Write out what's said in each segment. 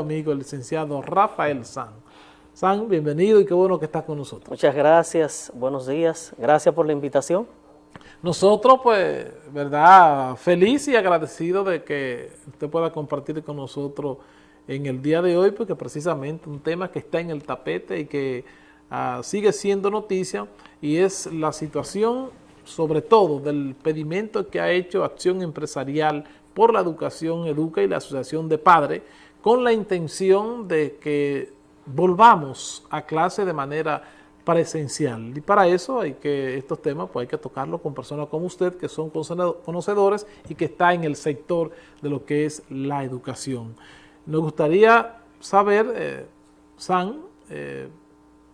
amigo, el licenciado Rafael San. San, bienvenido y qué bueno que estás con nosotros. Muchas gracias, buenos días, gracias por la invitación. Nosotros, pues, verdad, feliz y agradecido de que usted pueda compartir con nosotros en el día de hoy, porque precisamente un tema que está en el tapete y que uh, sigue siendo noticia, y es la situación, sobre todo, del pedimento que ha hecho Acción Empresarial por la Educación Educa y la Asociación de Padres, con la intención de que volvamos a clase de manera presencial. Y para eso hay que, estos temas pues hay que tocarlos con personas como usted, que son conocedores y que está en el sector de lo que es la educación. Nos gustaría saber, eh, San, eh,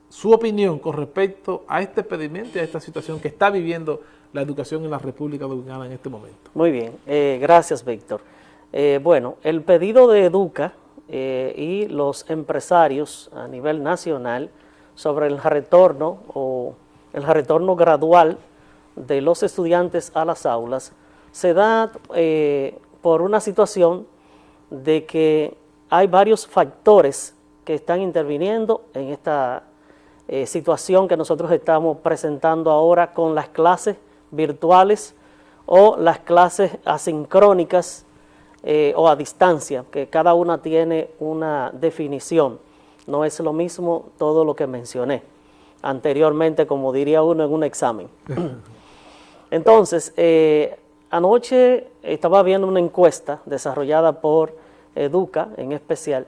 su opinión con respecto a este pedimento y a esta situación que está viviendo la educación en la República Dominicana en este momento. Muy bien, eh, gracias Víctor. Eh, bueno, el pedido de Educa eh, y los empresarios a nivel nacional sobre el retorno o el retorno gradual de los estudiantes a las aulas se da eh, por una situación de que hay varios factores que están interviniendo en esta situación que nosotros estamos presentando ahora con las clases virtuales o las clases asincrónicas eh, o a distancia, que cada una tiene una definición. No es lo mismo todo lo que mencioné anteriormente, como diría uno en un examen. Entonces, eh, anoche estaba viendo una encuesta desarrollada por Educa en especial,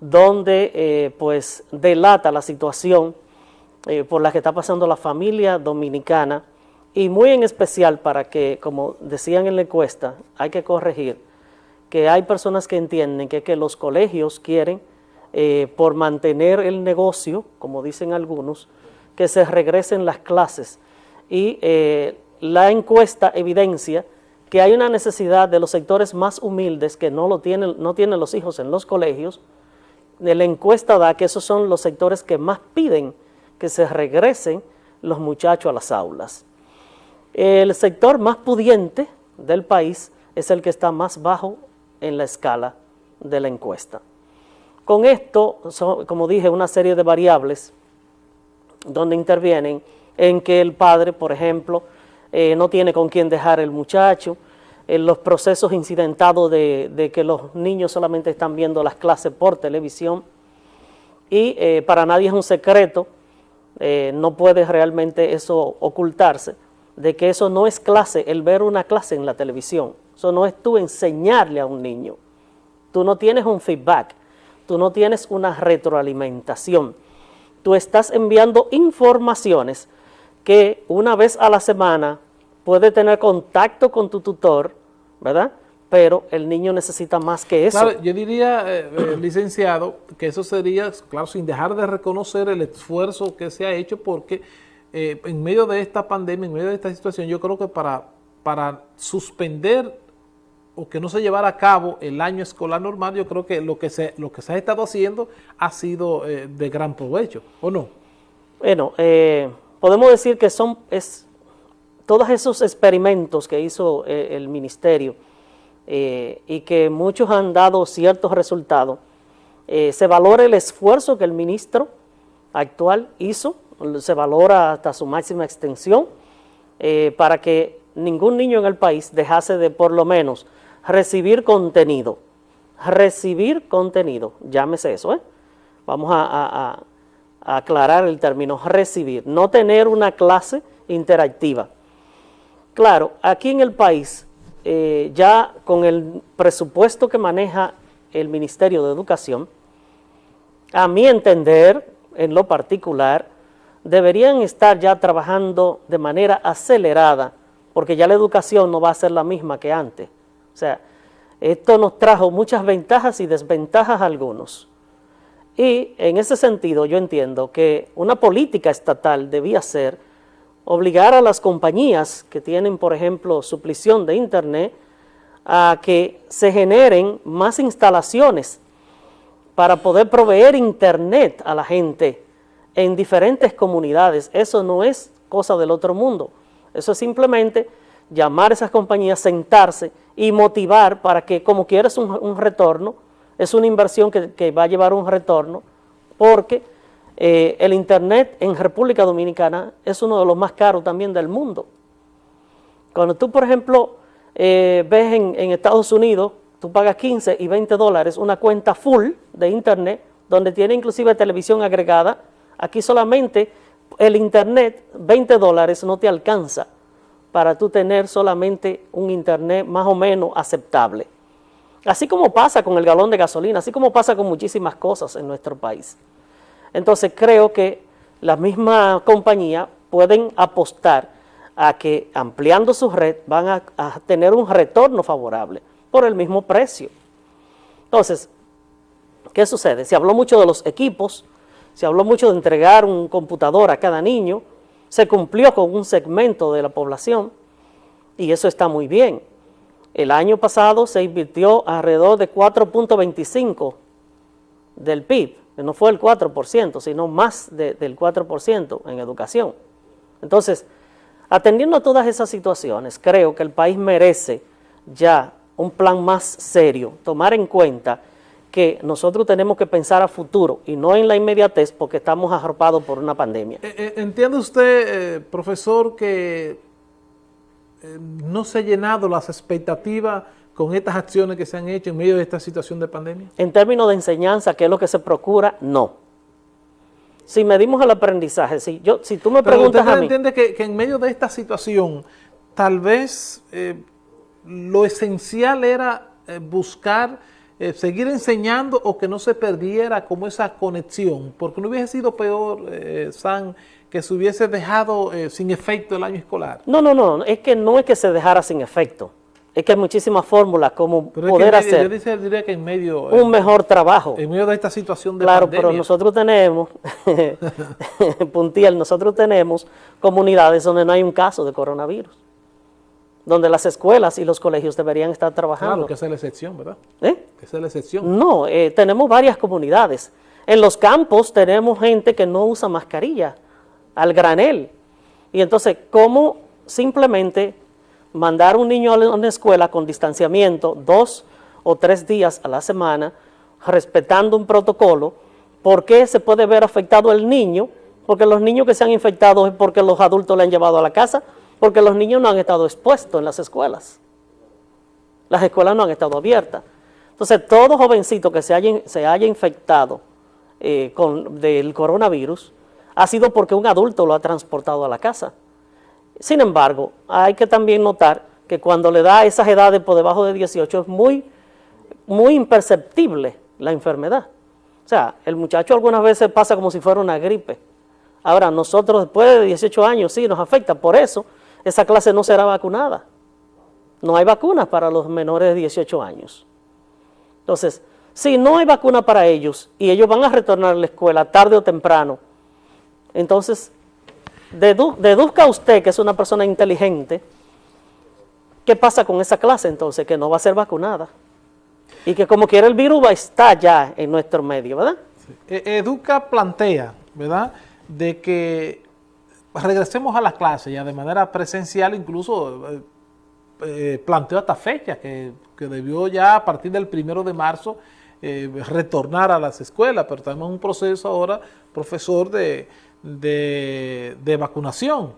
donde eh, pues delata la situación por la que está pasando la familia dominicana y muy en especial para que, como decían en la encuesta, hay que corregir que hay personas que entienden que, que los colegios quieren, eh, por mantener el negocio, como dicen algunos, que se regresen las clases. Y eh, la encuesta evidencia que hay una necesidad de los sectores más humildes que no, lo tienen, no tienen los hijos en los colegios. La encuesta da que esos son los sectores que más piden que se regresen los muchachos a las aulas. El sector más pudiente del país es el que está más bajo en la escala de la encuesta. Con esto, como dije, una serie de variables donde intervienen en que el padre, por ejemplo, eh, no tiene con quién dejar el muchacho, en los procesos incidentados de, que los niños solamente están viendo las clases por televisión y eh, para nadie es un secreto, eh, no puede realmente eso ocultarse, de que eso no es clase, el ver una clase en la televisión, eso no es tú enseñarle a un niño. Tú no tienes un feedback, tú no tienes una retroalimentación. Tú estás enviando informaciones que una vez a la semana puede tener contacto con tu tutor, ¿verdad?, pero el niño necesita más que eso. yo diría, eh, eh, licenciado, que eso sería, claro, sin dejar de reconocer el esfuerzo que se ha hecho, porque eh, en medio de esta pandemia, en medio de esta situación, yo creo que para, para suspender o que no se llevara a cabo el año escolar normal, yo creo que lo que se, lo que se ha estado haciendo ha sido eh, de gran provecho, ¿o no? Bueno, eh, podemos decir que son es, todos esos experimentos que hizo el ministerio y que muchos han dado ciertos resultados, se valora el esfuerzo que el ministro actual hizo, se valora hasta su máxima extensión, para que ningún niño en el país dejase de por lo menos recibir contenido. Recibir contenido, llámese eso, ¿eh? Vamos a, aclarar el término recibir, no tener una clase interactiva. Claro, aquí en el país, eh, ya con el presupuesto que maneja el Ministerio de Educación, a mi entender, en lo particular, deberían estar ya trabajando de manera acelerada, porque ya la educación no va a ser la misma que antes. O sea, esto nos trajo muchas ventajas y desventajas a algunos. Y en ese sentido yo entiendo que una política estatal debía ser obligar a las compañías que tienen, por ejemplo, suplición de internet, a que se generen más instalaciones para poder proveer internet a la gente en diferentes comunidades. Eso no es cosa del otro mundo. Eso es simplemente llamar a esas compañías, sentarse y motivar para que como quieras un, retorno, es una inversión que, va a llevar un retorno porque eh, el Internet en República Dominicana es uno de los más caros también del mundo. Cuando tú, por ejemplo, eh, ves en, en Estados Unidos, tú pagas 15 y 20 dólares una cuenta full de Internet, donde tiene inclusive televisión agregada, aquí solamente el Internet, 20 dólares no te alcanza para tú tener solamente un Internet más o menos aceptable. Así como pasa con el galón de gasolina, así como pasa con muchísimas cosas en nuestro país. Entonces creo que la misma compañía pueden apostar a que ampliando su red van a, a tener un retorno favorable por el mismo precio. Entonces, ¿qué sucede? Se habló mucho de los equipos, se habló mucho de entregar un computador a cada niño, se cumplió con un segmento de la población y eso está muy bien. El año pasado se invirtió alrededor de 4.25 del PIB, que no fue el 4%, sino más del 4% en educación. Entonces, atendiendo a todas esas situaciones, creo que el país merece ya un plan más serio, tomar en cuenta que nosotros tenemos que pensar a futuro y no en la inmediatez porque estamos arropados por una pandemia. Eh, eh, ¿Entiende usted, eh, profesor, que no se han llenado las expectativas con estas acciones que se han hecho en medio de esta situación de pandemia? En términos de enseñanza, ¿qué es lo que se procura? No. Si medimos el aprendizaje, si, yo, si tú me preguntas usted entiende que, en medio de esta situación, tal vez lo esencial era buscar eh, seguir enseñando o que no se perdiera como esa conexión, porque no hubiese sido peor, eh, San, que se hubiese dejado eh, sin efecto el año escolar. No, no, no, es que no es que se dejara sin efecto, es que hay muchísimas fórmulas como poder hacer diría que en medio, un mejor trabajo. En medio de esta situación de Claro, pero nosotros tenemos, Puntiel, nosotros tenemos comunidades donde no hay un caso de coronavirus donde las escuelas y los colegios deberían estar trabajando. Claro, que esa es la excepción, ¿verdad? ¿Eh? Esa es la excepción. No, eh, tenemos varias comunidades. En los campos tenemos gente que no usa mascarilla, al granel. Y entonces, ¿cómo simplemente mandar un niño a una escuela con distanciamiento dos o tres días a la semana, respetando un protocolo, ¿por qué se puede ver afectado el niño? Porque los niños que se han infectado es porque los adultos le han llevado a la casa porque los niños no han estado expuestos en las escuelas. Las escuelas no han estado abiertas. Entonces, todo jovencito que se haya, infectado eh, con, del coronavirus ha sido porque un adulto lo ha transportado a la casa. Sin embargo, hay que también notar que cuando le da esas edades por debajo de 18 es muy, muy imperceptible la enfermedad. O sea, el muchacho algunas veces pasa como si fuera una gripe. Ahora, nosotros después de 18 años sí nos afecta, por eso esa clase no será vacunada. No hay vacunas para los menores de 18 años. Entonces, si no hay vacuna para ellos y ellos van a retornar a la escuela tarde o temprano, entonces deduzca usted que es una persona inteligente, ¿qué pasa con esa clase entonces? Que no va a ser vacunada. Y que como quiera el virus va a estar ya en nuestro medio, ¿verdad? E-, Educa plantea, ¿verdad?, de que regresemos a las clases ya de manera presencial, incluso eh, planteó hasta fecha que, debió ya a partir del primero de marzo eh, retornar a las escuelas, pero tenemos un proceso ahora, profesor, de, de, vacunación.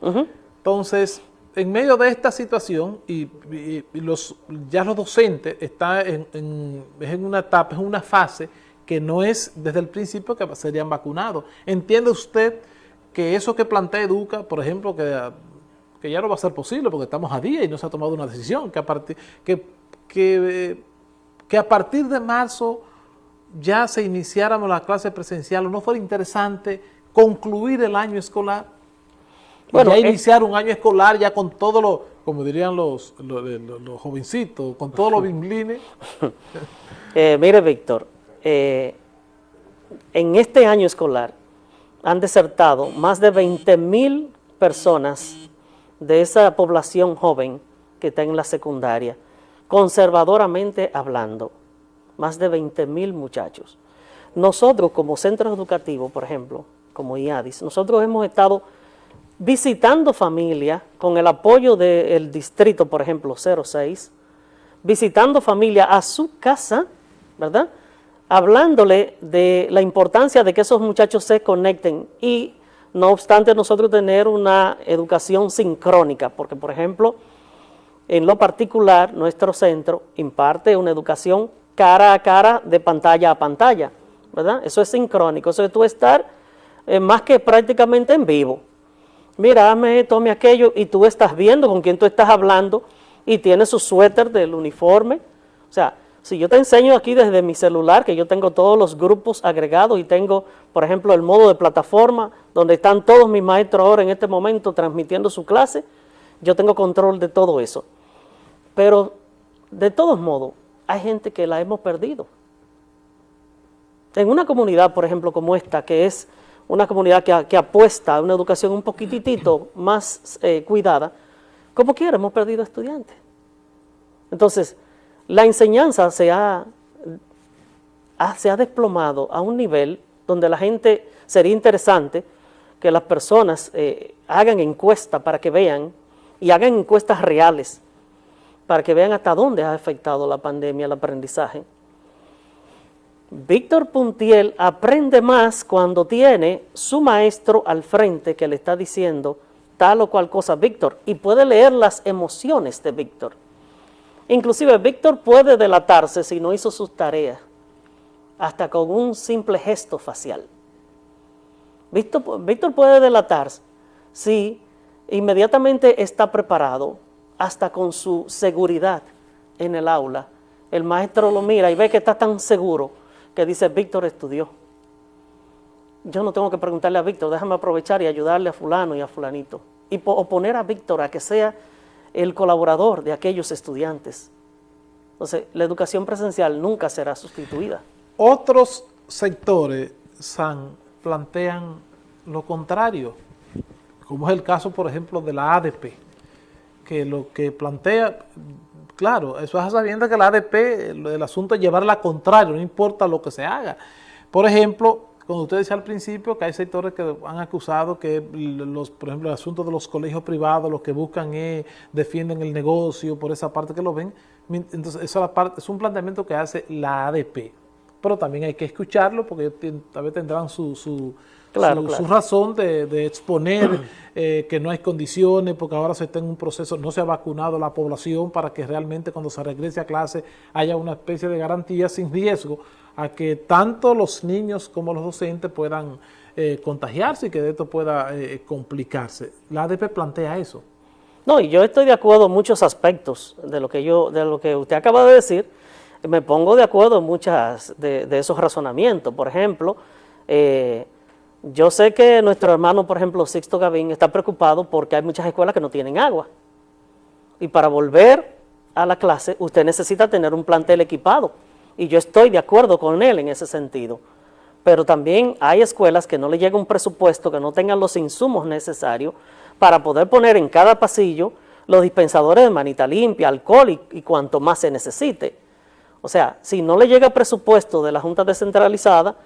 Entonces, en medio de esta situación, y, los, ya los docentes están en, en, en una etapa, en una fase que no es desde el principio que serían vacunados. ¿Entiende usted que eso que plantea Educa, por ejemplo, que, que ya no va a ser posible porque estamos a día y no se ha tomado una decisión, que a partir, que, que, que a partir de marzo ya se iniciáramos la clase presencial, ¿o no fuera interesante concluir el año escolar? Bueno, ya iniciar un año escolar ya con todo lo, como dirían los, los, jovencitos, con todos los bimblines. eh, mire, Víctor, eh, en este año escolar han desertado más de 20 mil personas de esa población joven que está en la secundaria, conservadoramente hablando, más de 20 mil muchachos. Nosotros como centro educativo, por ejemplo, como IADIS, nosotros hemos estado visitando familias con el apoyo del distrito, por ejemplo, 06, visitando familias a su casa, ¿verdad?, hablándole de la importancia de que esos muchachos se conecten y no obstante nosotros tener una educación sincrónica, porque por ejemplo, en lo particular, nuestro centro imparte una educación cara a cara de pantalla a pantalla, ¿verdad? Eso es sincrónico, eso es tú estar eh, más que prácticamente en vivo. Mira, hazme esto, aquello, y tú estás viendo con quién tú estás hablando y tienes su suéter del uniforme. O sea, si yo te enseño aquí desde mi celular, que yo tengo todos los grupos agregados y tengo, por ejemplo, el modo de plataforma, donde están todos mis maestros ahora en este momento transmitiendo su clase, yo tengo control de todo eso. Pero, de todos modos, hay gente que la hemos perdido. En una comunidad, por ejemplo, como esta, que es una comunidad que, apuesta a una educación un poquitito más eh, cuidada, como quiera, hemos perdido estudiantes. Entonces, la enseñanza se ha, se ha desplomado a un nivel donde la gente, sería interesante que las personas eh, hagan encuestas para que vean, y hagan encuestas reales, para que vean hasta dónde ha afectado la pandemia el aprendizaje. Víctor Puntiel aprende más cuando tiene su maestro al frente que le está diciendo tal o cual cosa Víctor, y puede leer las emociones de Víctor. Inclusive Víctor puede delatarse si no hizo sus tareas, hasta con un simple gesto facial. Víctor, Víctor puede delatarse si inmediatamente está preparado, hasta con su seguridad en el aula. El maestro lo mira y ve que está tan seguro que dice, Víctor estudió. Yo no tengo que preguntarle a Víctor, déjame aprovechar y ayudarle a fulano y a fulanito. Y oponer a Víctor a que sea el colaborador de aquellos estudiantes. Entonces, la educación presencial nunca será sustituida. Otros sectores, San, plantean lo contrario, como es el caso, por ejemplo, de la ADP, que lo que plantea, claro, eso es sabiendo que la ADP, el, asunto es llevarla contrario, no importa lo que se haga. Por ejemplo, como usted decía al principio, que hay sectores que han acusado que, los, por ejemplo, el asunto de los colegios privados, lo que buscan es, defienden el negocio, por esa parte que lo ven. Entonces, esa parte, es un planteamiento que hace la ADP. Pero también hay que escucharlo porque tal vez tendrán su, su, su, razón de, exponer eh, que no hay condiciones, porque ahora se está en un proceso, no se ha vacunado la población para que realmente cuando se regrese a clase haya una especie de garantía sin riesgo a que tanto los niños como los docentes puedan eh, contagiarse y que de esto pueda eh, complicarse. La ADP plantea eso. No, y yo estoy de acuerdo en muchos aspectos de lo que yo, de lo que usted acaba de decir, me pongo de acuerdo en muchas de, esos razonamientos. Por ejemplo, eh, yo sé que nuestro hermano, por ejemplo, Sixto Gavín, está preocupado porque hay muchas escuelas que no tienen agua. Y para volver a la clase, usted necesita tener un plantel equipado y yo estoy de acuerdo con él en ese sentido. Pero también hay escuelas que no le llega un presupuesto, que no tengan los insumos necesarios para poder poner en cada pasillo los dispensadores de manita limpia, alcohol y, cuanto más se necesite. O sea, si no le llega presupuesto de la Junta Descentralizada,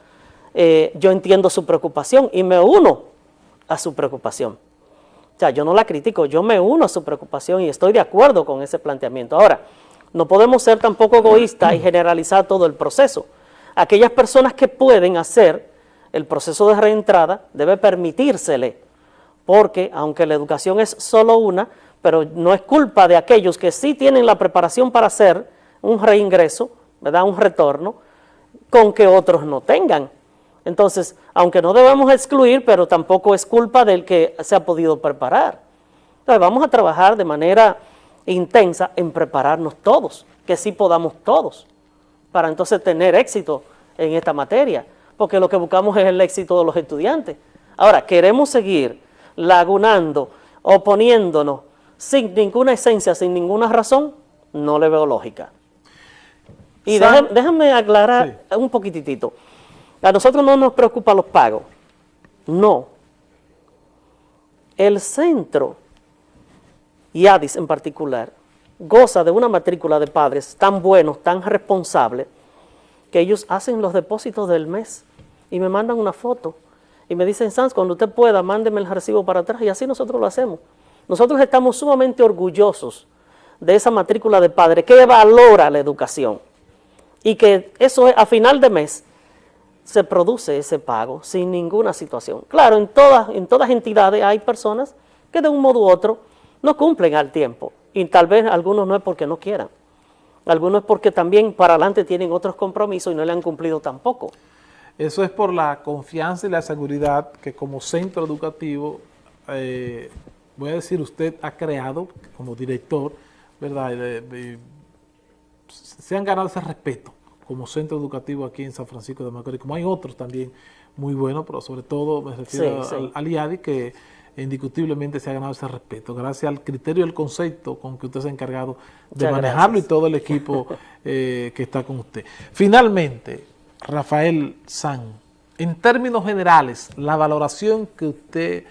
eh, yo entiendo su preocupación y me uno a su preocupación. O sea, yo no la critico, yo me uno a su preocupación y estoy de acuerdo con ese planteamiento. Ahora, no podemos ser tampoco egoístas y generalizar todo el proceso. Aquellas personas que pueden hacer el proceso de reentrada debe permitírsele, porque aunque la educación es solo una, pero no es culpa de aquellos que sí tienen la preparación para hacer un reingreso, ¿verdad? un retorno, con que otros no tengan. Entonces, aunque no debemos excluir, pero tampoco es culpa del que se ha podido preparar. Entonces, vamos a trabajar de manera intensa en prepararnos todos, que sí podamos todos, para entonces tener éxito en esta materia, porque lo que buscamos es el éxito de los estudiantes. Ahora, queremos seguir lagunando, oponiéndonos, sin ninguna esencia, sin ninguna razón, no le veo lógica. Y déjame, aclarar un poquitito. A nosotros no nos preocupan los pagos. No. El centro y ADIS en particular, goza de una matrícula de padres tan buenos, tan responsables, que ellos hacen los depósitos del mes y me mandan una foto y me dicen, Sans, cuando usted pueda, mándeme el recibo para atrás y así nosotros lo hacemos. Nosotros estamos sumamente orgullosos de esa matrícula de padres que valora la educación y que eso es, a final de mes se produce ese pago sin ninguna situación. Claro, en todas, en todas entidades hay personas que de un modo u otro no cumplen al tiempo y tal vez algunos no es porque no quieran, algunos es porque también para adelante tienen otros compromisos y no le han cumplido tampoco. Eso es por la confianza y la seguridad que como centro educativo, eh, voy a decir, usted ha creado como director, ¿verdad? se han ganado ese respeto como centro educativo aquí en San Francisco de Macorís, como hay otros también muy buenos, pero sobre todo me refiero al, IADI, que indiscutiblemente se ha ganado ese respeto, gracias al criterio y el concepto con que usted se ha encargado de manejarlo y todo el equipo eh, que está con usted. Finalmente, Rafael San, en términos generales, la valoración que usted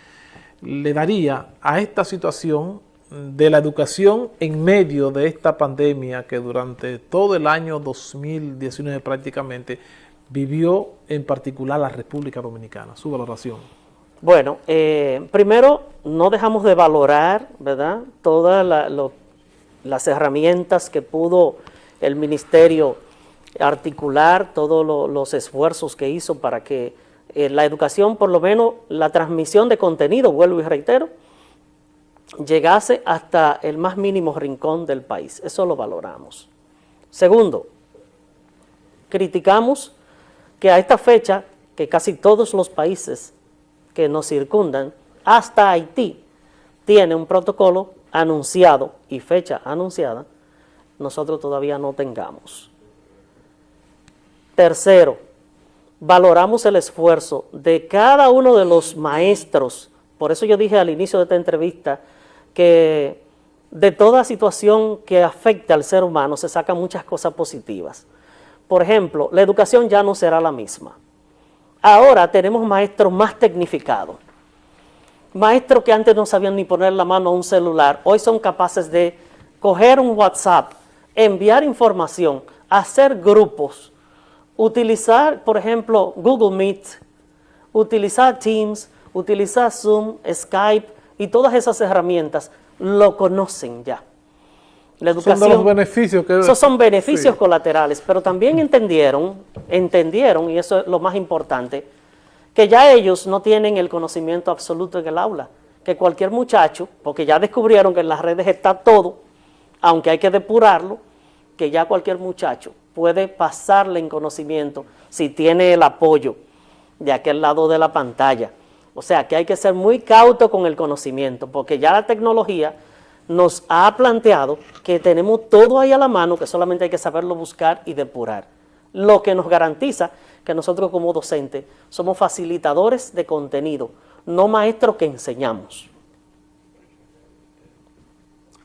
le daría a esta situación de la educación en medio de esta pandemia que durante todo el año 2019 prácticamente vivió en particular la República Dominicana, su valoración. Bueno, eh, primero no dejamos de valorar, ¿verdad?, todas las herramientas que pudo el Ministerio articular, todos los esfuerzos que hizo para que eh, la educación, por lo menos la transmisión de contenido, vuelvo y reitero, llegase hasta el más mínimo rincón del país. Eso lo valoramos. Segundo, criticamos que a esta fecha, que casi todos los países que nos circundan, hasta Haití, tiene un protocolo anunciado y fecha anunciada, nosotros todavía no tengamos. Tercero, valoramos el esfuerzo de cada uno de los maestros, por eso yo dije al inicio de esta entrevista que de toda situación que afecte al ser humano se sacan muchas cosas positivas. Por ejemplo, la educación ya no será la misma. Ahora tenemos maestros más tecnificados. Maestros que antes no sabían ni poner la mano a un celular, hoy son capaces de coger un WhatsApp, enviar información, hacer grupos, utilizar, por ejemplo, Google Meet, utilizar Teams, utilizar Zoom, Skype, y todas esas herramientas lo conocen ya. La educación, son los beneficios que... Esos son beneficios colaterales, pero también entendieron, entendieron, y eso es lo más importante, que ya ellos no tienen el conocimiento absoluto en el aula, que cualquier muchacho, porque ya descubrieron que en las redes está todo, aunque hay que depurarlo, que ya cualquier muchacho puede pasarle en conocimiento si tiene el apoyo de aquel lado de la pantalla, o sea, que hay que ser muy cauto con el conocimiento, porque ya la tecnología nos ha planteado que tenemos todo ahí a la mano, que solamente hay que saberlo buscar y depurar. Lo que nos garantiza que nosotros como docentes somos facilitadores de contenido, no maestros que enseñamos.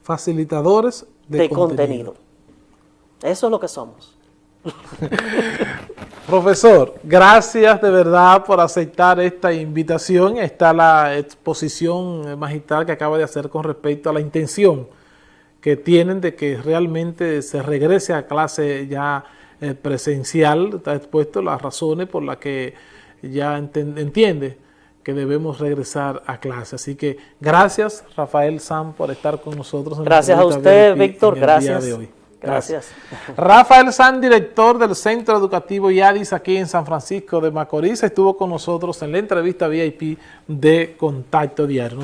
Facilitadores de, contenido. contenido. Eso es lo que somos. Profesor, gracias de verdad por aceptar esta invitación. Está la exposición magistral que acaba de hacer con respecto a la intención que tienen de que realmente se regrese a clase ya eh, presencial. Está expuesto las razones por las que ya entiende que debemos regresar a clase. Así que gracias Rafael Sam por estar con nosotros. gracias a usted, Víctor. Gracias. de hoy. Gracias. Rafael San, director del Centro Educativo IADIS aquí en San Francisco de Macorís, estuvo con nosotros en la entrevista VIP de Contacto Diario.